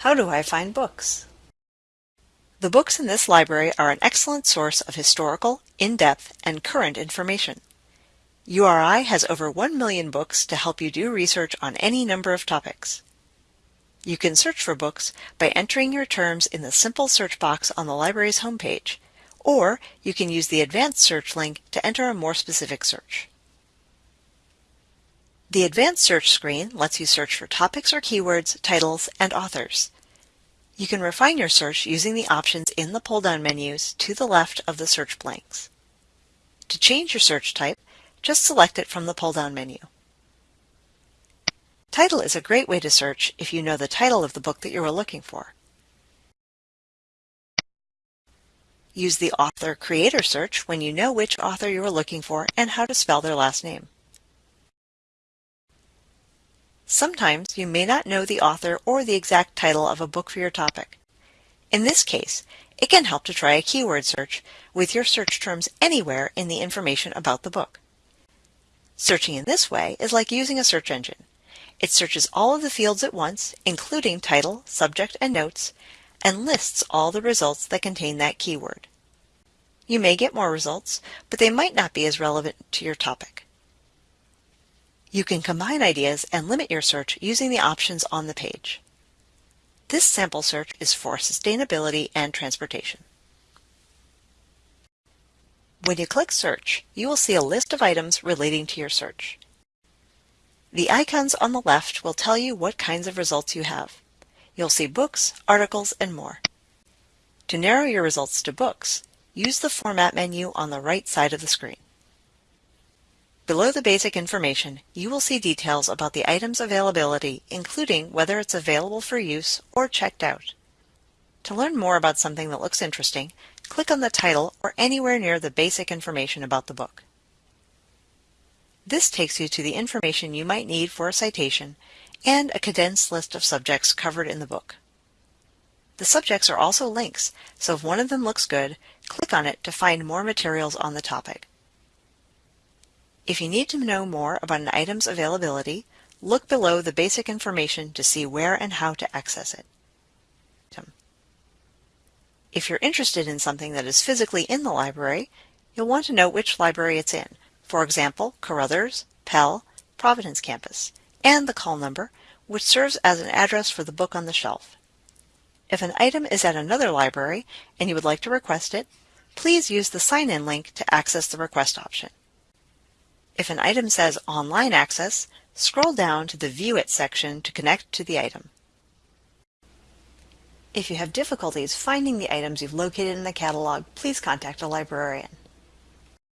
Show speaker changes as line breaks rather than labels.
How do I find books? The books in this library are an excellent source of historical, in-depth, and current information. URI has over 1 million books to help you do research on any number of topics. You can search for books by entering your terms in the simple search box on the library's homepage, or you can use the advanced search link to enter a more specific search. The advanced search screen lets you search for topics or keywords, titles, and authors. You can refine your search using the options in the pull-down menus to the left of the search blanks. To change your search type, just select it from the pull-down menu. Title is a great way to search if you know the title of the book that you are looking for. Use the author-creator search when you know which author you are looking for and how to spell their last name. Sometimes you may not know the author or the exact title of a book for your topic. In this case, it can help to try a keyword search with your search terms anywhere in the information about the book. Searching in this way is like using a search engine. It searches all of the fields at once, including title, subject, and notes, and lists all the results that contain that keyword. You may get more results, but they might not be as relevant to your topic. You can combine ideas and limit your search using the options on the page. This sample search is for sustainability and transportation. When you click Search, you will see a list of items relating to your search. The icons on the left will tell you what kinds of results you have. You'll see books, articles, and more. To narrow your results to books, use the Format menu on the right side of the screen. Below the basic information, you will see details about the item's availability, including whether it's available for use or checked out. To learn more about something that looks interesting, click on the title or anywhere near the basic information about the book. This takes you to the information you might need for a citation and a condensed list of subjects covered in the book. The subjects are also links, so if one of them looks good, click on it to find more materials on the topic. If you need to know more about an item's availability, look below the basic information to see where and how to access it. If you're interested in something that is physically in the library, you'll want to know which library it's in, for example, Carothers, Pell, Providence campus, and the call number, which serves as an address for the book on the shelf. If an item is at another library and you would like to request it, please use the sign-in link to access the request option. If an item says Online Access, scroll down to the View It section to connect to the item. If you have difficulties finding the items you've located in the catalog, please contact a librarian.